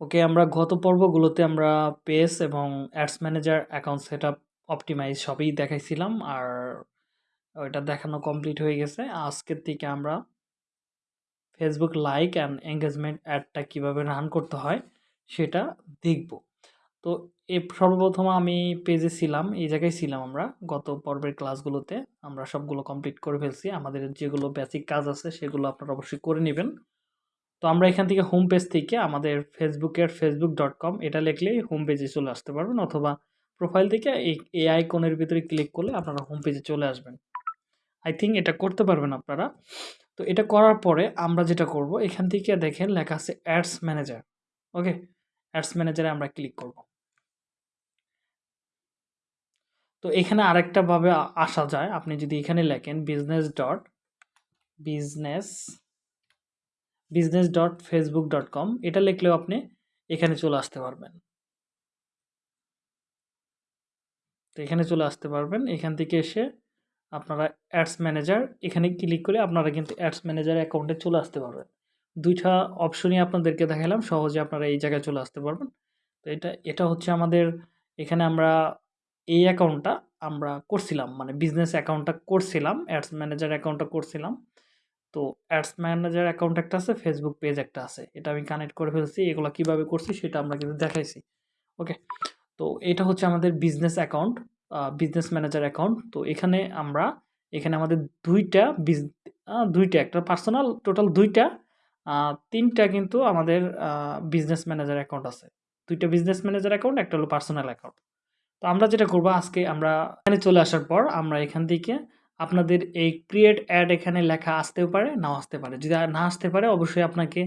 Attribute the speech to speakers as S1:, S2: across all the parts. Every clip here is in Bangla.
S1: ওকে আমরা গত পর্বগুলোতে আমরা পেজ এবং ads manager account set up optimize সবই দেখাইছিলাম আর ওইটা দেখানো কমপ্লিট হয়ে গেছে। আজকের থেকে আমরা ফেসবুক লাইক অ্যান্ড এঙ্গেজমেন্ট অ্যাডটা কীভাবে রান করতে হয় সেটা দেখব। তো এ সর্বপ্রথম আমি পেজে ছিলাম, এই জায়গায় ছিলাম আমরা। গত পর্বের ক্লাসগুলোতে আমরা সবগুলো কমপ্লিট করে ফেলছি। আমাদের যেগুলো বেসিক কাজ আছে সেগুলো আপনারা অবশ্যই করে নেবেন। তো আমরা এখান থেকে হোম পেজ থেকে আমাদের ফেসবুকের ফেসবুক ডট কম এটা লিখলেই হোম পেজে চলে আসতে পারবেন অথবা প্রোফাইল থেকে এই এই আইকনের ভিতরে ক্লিক করলে আপনারা হোম পেজে চলে আসবেন। আই থিঙ্ক এটা করতে পারবেন আপনারা। তো এটা করার পরে আমরা যেটা করব, এখান থেকে দেখেন লেখা আছে অ্যাডস ম্যানেজার ওকে অ্যাডস ম্যানেজারে আমরা ক্লিক করব। তো এখানে আরেকটা ভাবে আসা যায়। আপনি যদি এখানে লেখেন business dot business business dot Facebook dot com এটা লিখলেও আপনি এখানে চলে আসতে পারবেন। তো এখানে চলে আসতে পারবেন। এখান থেকে এসে আপনারা অ্যাডস ম্যানেজার এখানে ক্লিক করে আপনারা কিন্তু অ্যাডস ম্যানেজার অ্যাকাউন্টে চলে আসতে পারবেন। দুইটা অপশনই আপনাদেরকে দেখালাম সহজে আপনারা এই জায়গায় চলে আসতে পারবেন। তো এটা এটা হচ্ছে আমাদের, এখানে আমরা এই অ্যাকাউন্টটা আমরা করছিলাম মানে বিজনেস অ্যাকাউন্টটা করছিলাম অ্যাডস ম্যানেজার অ্যাকাউন্টটা করছিলাম। তো অ্যাডস ম্যানেজার অ্যাকাউন্ট একটা আছে ফেসবুক পেজ একটা আছে। এটা আমি কানেক্ট করে ফেলছি, এগুলো কীভাবে করছি সেটা আমরা কিন্তু দেখাইছি। ওকে তো এটা হচ্ছে আমাদের business account business manager account তো এখানে আমরা, এখানে আমাদের দুইটা বিজ দুইটা একটা পার্সোনাল টোটাল দুইটা তিনটা কিন্তু আমাদের বিজনেস ম্যানেজার অ্যাকাউন্ট আছে। দুইটা বিজনেস ম্যানেজার অ্যাকাউন্ট একটা হলো পার্সোনাল অ্যাকাউন্ট তো আমরা যেটা করব আজকে, আমরা এখানে চলে আসার পর আমরা এখান থেকে আপনাদের এই ক্রিয়েট অ্যাড এখানে লেখা আসতেও পারে, নাও আসতে পারে। যদি না আসতে পারে, অবশ্যই আপনাকে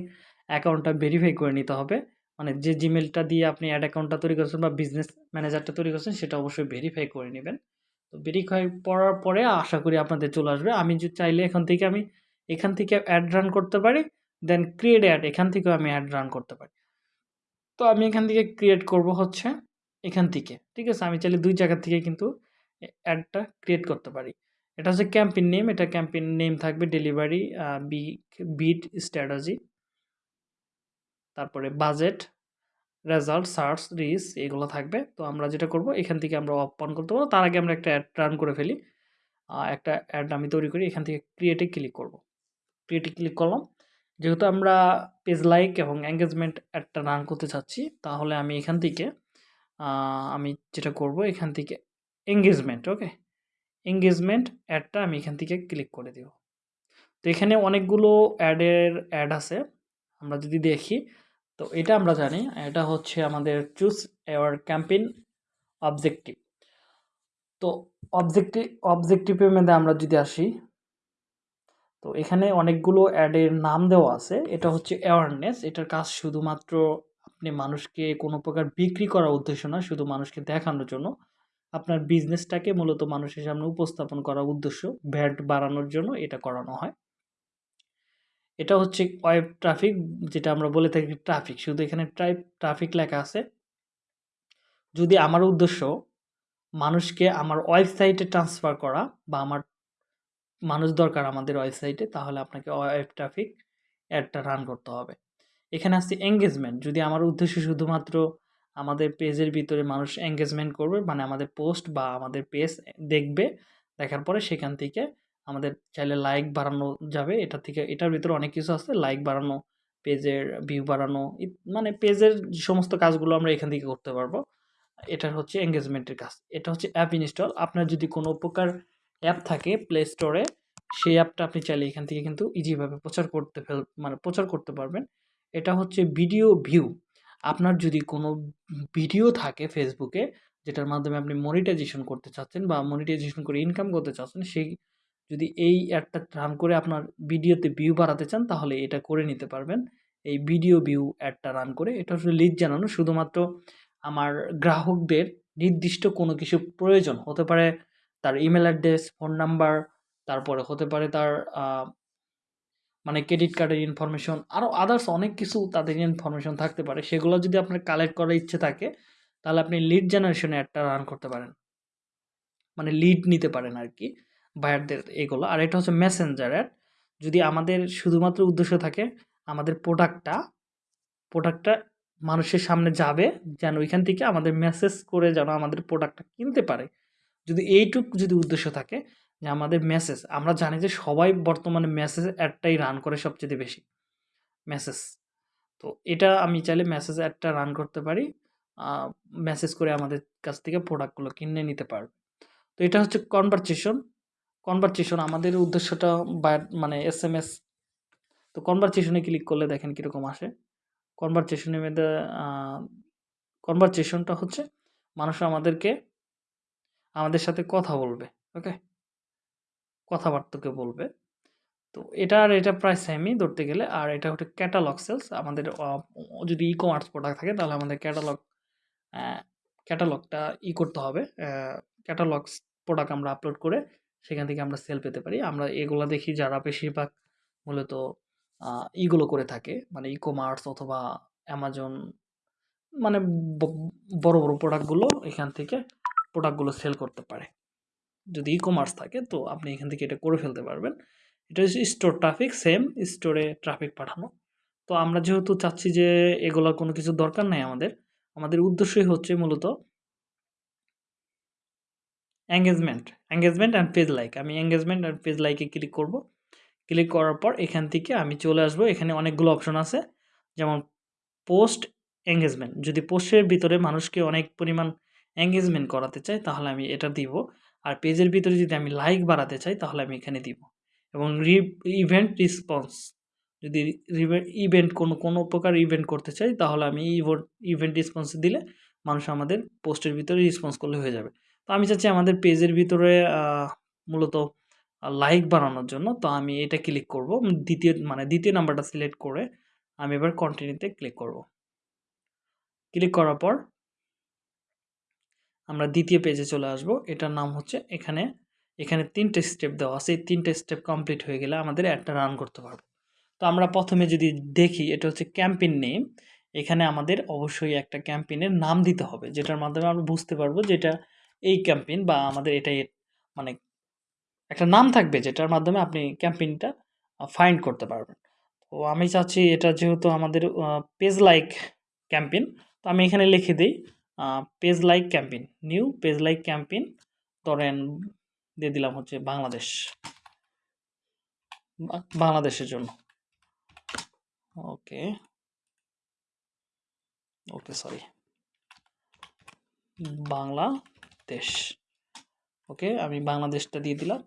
S1: অ্যাকাউন্টটা ভেরিফাই করে নিতে হবে। মানে যে জিমেলটা দিয়ে আপনি অ্যাড অ্যাকাউন্টটা তৈরি করছেন বা বিজনেস ম্যানেজারটা তৈরি করছেন, সেটা অবশ্যই ভেরিফাই করে নেবেন। তো ভেরিফাই করার পরে আশা করি আপনাদের চলে আসবে। আমি যদি চাইলে এখান থেকে আমি, এখান থেকে অ্যাড রান করতে পারি দেন ক্রিয়েট অ্যাড এখান থেকেও আমি অ্যাড রান করতে পারি। তো আমি এখান থেকে ক্রিয়েট করব হচ্ছে, এখান থেকে। ঠিক আছে? আমি চাইলে দুই জায়গা থেকে কিন্তু অ্যাডটা ক্রিয়েট করতে পারি। এটা হচ্ছে ক্যাম্পেইন নেম এটা ক্যাম্পেইন নেম থাকবে ডেলিভারি বি বিট স্ট্র্যাটাজি তারপরে বাজেট রেজাল্ট সার্চ রিস এগুলো থাকবে। তো আমরা যেটা করব, এখান থেকে আমরা অন করতে পারব। তার আগে আমরা একটা অ্যাড রান করে ফেলি। একটা অ্যাড আমি তৈরি করি, এখান থেকে ক্রিয়েটে ক্লিক করব। ক্রিয়েটে ক্লিক করলাম। যেহেতু আমরা পেজ লাইক এবং এঙ্গেজমেন্ট অ্যাডটা রান করতে চাচ্ছি, তাহলে আমি এখান থেকে আমি যেটা করব, এখান থেকে এঙ্গেজমেন্ট ওকে এঙ্গেজমেন্ট অ্যাডটা আমি এখান থেকে ক্লিক করে দেব। তো এখানে অনেকগুলো অ্যাডের অ্যাড আছে, আমরা যদি দেখি, তো এটা আমরা জানি, এটা হচ্ছে আমাদের চুজ এওয়ার ক্যাম্পেইন অবজেক্টিভ তো অবজেক্টিভ অবজেক্টিভের মধ্যে আমরা যদি আসি, তো এখানে অনেকগুলো অ্যাডের নাম দেওয়া আছে, এটা হচ্ছে অ্যাওয়ারনেস এটার কাজ শুধুমাত্র আপনি মানুষকে কোনো প্রকার বিক্রি করার উদ্দেশ্য না, শুধু মানুষকে দেখানোর জন্য। আপনার বিজনেসটাকে মূলত মানুষের সামনে উপস্থাপন করার উদ্দেশ্য, ভ্যাট বাড়ানোর জন্য এটা করানো হয়। এটা হচ্ছে ওয়েব ট্রাফিক যেটা আমরা বলে থাকি ট্রাফিক শুধু এখানে ট্রাইপ ট্রাফিক লেখা আছে। যদি আমার উদ্দেশ্য মানুষকে আমার ওয়েবসাইটে ট্রান্সফার করা বা আমার মানুষ দরকার আমাদের ওয়েবসাইটে তাহলে আপনাকে ওয়েব ট্রাফিক অ্যাডটা রান করতে হবে। এখানে আসছে এঙ্গেজমেন্ট যদি আমার উদ্দেশ্য শুধুমাত্র আমাদের পেজের ভিতরে মানুষ এঙ্গেজমেন্ট করবে মানে আমাদের পোস্ট বা আমাদের পেজ দেখবে, দেখার পরে সেখান থেকে আমাদের চাইলে লাইক বাড়ানো যাবে। এটা থেকে, এটার ভিতরে অনেক কিছু আছে লাইক বাড়ানো পেজের ভিউ বাড়ানো মানে পেজের সমস্ত কাজগুলো আমরা এখান থেকে করতে পারব। এটা হচ্ছে এঙ্গেজমেন্টের কাজ। এটা হচ্ছে অ্যাপ ইনস্টল আপনার যদি কোনো প্রকার অ্যাপ থাকে প্লে স্টোরে সেই অ্যাপটা আপনি চাইলে এখান থেকে কিন্তু ইজিভাবে প্রচার করতে ফেল মানে প্রচার করতে পারবেন। এটা হচ্ছে ভিডিও ভিউ আপনার যদি কোনো ভিডিও থাকে ফেসবুকে যেটার মাধ্যমে আপনি মনিটাইজেশন করতে চাচ্ছেন বা মনিটাইজেশন করে ইনকাম করতে চাচ্ছেন, সেই যদি এই অ্যাডটা রান করে আপনার ভিডিওতে ভিউ বাড়াতে চান, তাহলে এটা করে নিতে পারবেন। এই ভিডিও ভিউ অ্যাডটা রান করে, এটা হচ্ছে লিড জানানো। শুধুমাত্র আমার গ্রাহকদের নির্দিষ্ট কোনো কিছু প্রয়োজন, হতে পারে তার ইমেল অ্যাড্রেস ফোন নাম্বার তারপরে হতে পারে তার মানে ক্রেডিট কার্ডের ইনফরমেশন আরও আদার্স অনেক কিছু তাদের ইনফরমেশন থাকতে পারে, সেগুলো যদি আপনার কালেক্ট করার ইচ্ছে থাকে, তাহলে আপনি লিড জেনারেশনে একটা রান করতে পারেন। মানে লিড নিতে পারেন আর কি বায়ারদের এগুলো। আর এটা হচ্ছে মেসেঞ্জার অ্যাড যদি আমাদের শুধুমাত্র উদ্দেশ্য থাকে, আমাদের প্রোডাক্টটা প্রোডাক্টটা মানুষের সামনে যাবে, যেন ওইখান থেকে আমাদের মেসেজ করে যেন আমাদের প্রোডাক্টটা কিনতে পারে। যদি এইটুক যদি উদ্দেশ্য থাকে যে আমাদের মেসেজ আমরা জানি যে সবাই বর্তমানে মেসেজ অ্যাডটাই রান করে সবচেয়ে বেশি। মেসেজ। তো এটা আমি চাইলে মেসেজ অ্যাডটা রান করতে পারি। মেসেজ করে আমাদের কাছ থেকে প্রোডাক্টগুলো কিনে নিতে পারবে। তো এটা হচ্ছে কনভারসেশন। কনভারসেশন আমাদের উদ্দেশ্যটা বা মানে এস এম এস তো কনভারসেশন ক্লিক করলে দেখেন কীরকম আসে। কনভারসেশন এর মধ্যে কনভারসেশনটা হচ্ছে মানুষ আমাদেরকে, আমাদের সাথে কথা বলবে। ওকে? কথাবার্তাকে বলবে। তো এটা আর এটা প্রায় সেমই ধরতে গেলে। আর এটা হচ্ছে ক্যাটালগ সেলস। আমাদের যদি ই-কমার্স প্রোডাক্ট থাকে তাহলে আমাদের ক্যাটালগ ক্যাটালগটা ই করতে হবে। অ্যা ক্যাটালগস প্রোডাক্ট আমরা আপলোড করে সেখান থেকে আমরা সেল পেতে পারি। আমরা এগুলো দেখি যারা বেশিরভাগ মূলত ইগুলো করে থাকে। মানে ই-কমার্স অথবা অ্যামাজন মানে বড়, বড় প্রোডাক্টগুলো এখান থেকে প্রোডাক্টগুলো সেল করতে পারে। যদি ই-কমার্স থাকে তো আপনি এখান থেকে এটা করে ফেলতে পারবেন। এটা হচ্ছে স্টোর ট্রাফিক সেম স্টোরে ট্রাফিক পাঠানো। তো আমরা যেহেতু চাচ্ছি যে এগুলার কোনো কিছু দরকার নাই আমাদের। আমাদের উদ্দেশ্যই হচ্ছে মূলত engagement, engagement and page like. আমি engagement and page like click করব। ক্লিক করার পর এখান থেকে আমি চলে আসব। এখানে অনেকগুলো অপশন আছে। যেমন পোস্ট এনগেজমেন্ট। যদি পোস্টের ভিতরে মানুষকে অনেক পরিমাণ এনগেজমেন্ট করাতে চাই তাহলে আমি এটা দিব। আর পেজের ভিতরে যদি আমি লাইক বাড়াতে চাই তাহলে আমি এখানে দিব। এবং রি ইভেন্ট রেসপন্স যদি ইভেন্ট কোনো, কোনো প্রকার ইভেন্ট করতে চাই তাহলে আমি ইভেন্ট রেসপন্স দিলে মানুষ আমাদের পোস্টের ভিতরে রেসপন্স করলে হয়ে যাবে। তো আমি চাচ্ছি আমাদের পেজের ভিতরে মূলত লাইক বাড়ানোর জন্য। তো আমি এটা ক্লিক করব। দ্বিতীয় মানে দ্বিতীয় নাম্বারটা সিলেক্ট করে আমি এবার কন্টিনিউতে ক্লিক করব। ক্লিক করার পর আমরা দ্বিতীয় পেজে চলে আসব। এটার নাম হচ্ছে এখানে, এখানে তিনটে স্টেপ দেওয়া আছে। এই তিনটে স্টেপ কমপ্লিট হয়ে গেলে আমাদের অ্যাডটা রান করতে পারব তো আমরা প্রথমে যদি দেখি এটা হচ্ছে ক্যাম্পেইন নেম। এখানে আমাদের অবশ্যই একটা ক্যাম্পেইনের নাম দিতে হবে। যেটার মাধ্যমে আমরা বুঝতে পারব যে এটা এই ক্যাম্পেইন বা আমাদের এটাই মানে একটা নাম থাকবে যেটার মাধ্যমে আপনি ক্যাম্পেইনটা ফাইন্ড করতে পারবেন। তো আমি চাচ্ছি এটা যেহেতু আমাদের পেজ লাইক ক্যাম্পেইন তো আমি এখানে লিখে দেই page like campaign. New page like campaign ধরেন দিয়ে দিলাম হচ্ছে বাংলাদেশ। বাংলাদেশের জন্য। ওকে। ওকে সরি। বাংলাদেশ। ওকে আমি বাংলাদেশটা দিয়ে দিলাম।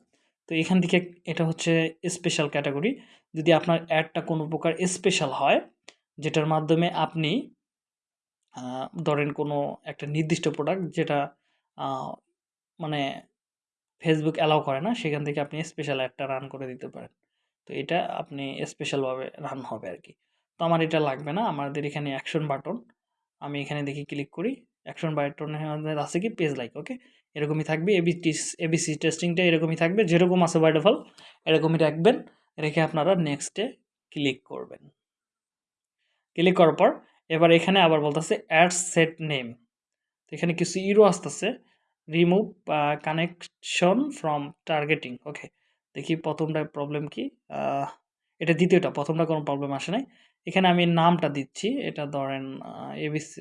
S1: তো এখান থেকে এটা হচ্ছে স্পেশাল ক্যাটাগরি যদি আপনার অ্যাডটা কোনো প্রকার স্পেশাল হয়, যেটার মাধ্যমে আপনি ধরেন কোনো একটা নির্দিষ্ট প্রোডাক্ট যেটা মানে ফেসবুক অ্যালাও করে না, সেখান থেকে আপনি স্পেশাল একটা রান করে দিতে পারেন। তো এটা আপনি স্পেশালভাবে রান হবে আর কি তো আমার এটা লাগবে না। আমাদের এখানে অ্যাকশন বাটন। আমি এখানে দেখি ক্লিক করি। অ্যাকশন বাটনে আমাদের আছে কি পেজ লাইক ওকে। এরকমই থাকবে এবি এবিসি টেস্টিংটা এরকমই থাকবে। যেরকম আছে বাই ডিফল্ট এরকমই রাখবেন। রেখে আপনারা নেক্সটে ক্লিক করবেন। ক্লিক করার পর এবার এখানে আবার বলতেছে অ্যাড সেট নেম। এখানে কিছু ইরো আসতেছে। Remove connection from targeting okay. দেখি প্রথমটা প্রবলেম কি? এটা দ্বিতীয়টা, প্রথমটা কোনো প্রবলেম আসে নাই। এখানে আমি নামটা দিচ্ছি। এটা ধরেন ABC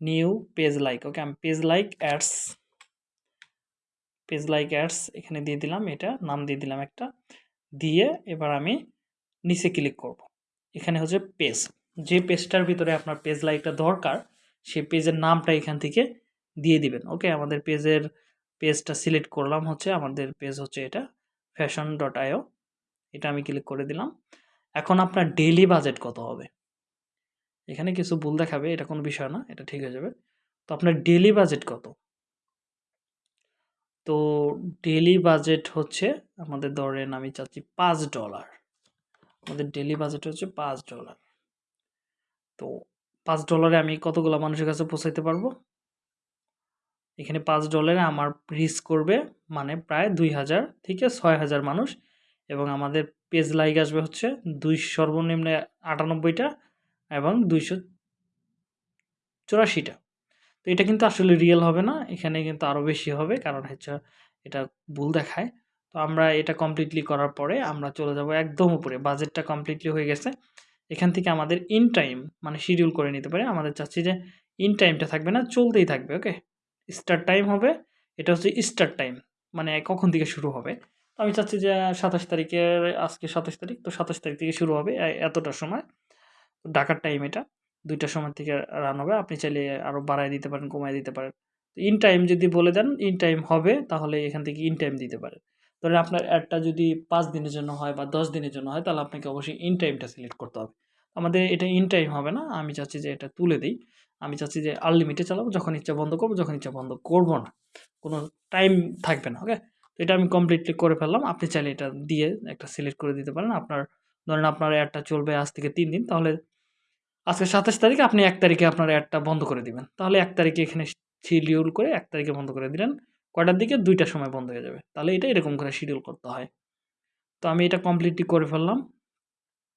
S1: new page like okay আমি page like ads page like ads এখানে দিয়ে দিলাম এটা, নাম দিয়ে দিলাম একটা। দিয়ে এবার আমি নিচে ক্লিক করব। এখানে হচ্ছে পেজ। যে পেজটার ভিতরে আপনার পেজ লাইকটা দরকার, সেই পেজের নামটা এখান থেকে দিয়ে দিবেন। ওকে আমাদের পেজের পেজটা সিলেক্ট করলাম হচ্ছে, আমাদের পেজ হচ্ছে এটা fashion.io এটা আমি ক্লিক করে দিলাম। এখন আপনার ডেইলি বাজেট কত হবে? এখানে কিছু ভুল দেখাবে, এটা কোনো বিষয় না। এটা ঠিক হয়ে যাবে। তো আপনার ডেলি বাজেট কত? তো ডেলি বাজেট হচ্ছে, আমাদের ধরেন আমি চাচ্ছি পাঁচ ডলার আমাদের ডেলি বাজেট হচ্ছে $5 তো পাঁচ ডলারে আমি কতগুলো মানুষের কাছে পৌঁছাইতে পারব? এখানে পাঁচ ডলারে আমার রিচ করবে মানে প্রায় ২০০০ থেকে ৬০০০ মানুষ এবং আমাদের পেজ লাইক আসবে হচ্ছে দুই সর্বনিম্ন আটানব্বইটা এবং ২৮৪ টা। তো এটা কিন্তু আসলে রিয়েল হবে না। এখানে কিন্তু আরও বেশি হবে কারণ হচ্ছে এটা ভুল দেখায়। তো আমরা এটা কমপ্লিটলি করার পরে আমরা চলে যাব একদম উপরে। বাজেটটা কমপ্লিটলি হয়ে গেছে। এখান থেকে আমাদের ইন টাইম মানে শিডিউল করে নিতে পারি। আমাদের চাচ্ছি যে ইন টাইমটা থাকবে না, চলতেই থাকবে ওকে স্টার্ট টাইম হবে, এটা হচ্ছে স্টার্ট টাইম মানে কখন থেকে শুরু হবে? তো আমি চাচ্ছি যে সাতাশ তারিখের, আজকে সাতাশ তারিখ, তো সাতাশ তারিখ থেকে শুরু হবে, এ- এতটার সময়। ঢাকার টাইম এটা, দুইটার সময় থেকে রান হবে। আপনি চাইলে আরও বাড়ায় দিতে পারেন, কমায় দিতে পারেন। ইন টাইম যদি বলে দেন ইন টাইম হবে, তাহলে এখান থেকে ইন টাইম দিতে পারেন। ধরেন আপনার অ্যাডটা যদি পাঁচ দিনের জন্য হয় বা দশ দিনের জন্য হয়, তাহলে আপনাকে অবশ্যই ইন টাইমটা সিলেক্ট করতে হবে। আমাদের এটা ইন টাইম হবে না, আমি চাচ্ছি যে এটা তুলে দিই। আমি চাচ্ছি যে আনলিমিটেড চালাবো, যখন ইচ্ছা বন্ধ করব, যখন ইচ্ছা বন্ধ করব না। কোনো টাইম থাকবে না ওকে তো এটা আমি কমপ্লিটলি করে ফেললাম। আপনি চাইলে এটা দিয়ে একটা সিলেক্ট করে দিতে পারেন। আপনার, ধরেন আপনার অ্যাডটা চলবে আজ থেকে তিন দিন, তাহলে আজকে সাতাশ তারিখে আপনি এক তারিখে আপনার অ্যাডটা বন্ধ করে দিবেন। তাহলে এক তারিখে এখানে শিডিউল করে এক তারিখে বন্ধ করে দিলেন। কয়টার দিকে? দুইটার সময় বন্ধ হয়ে যাবে। তাহলে এটা এরকম করে শিডিউল করতে হয়। তো আমি এটা কমপ্লিটলি করে ফেললাম।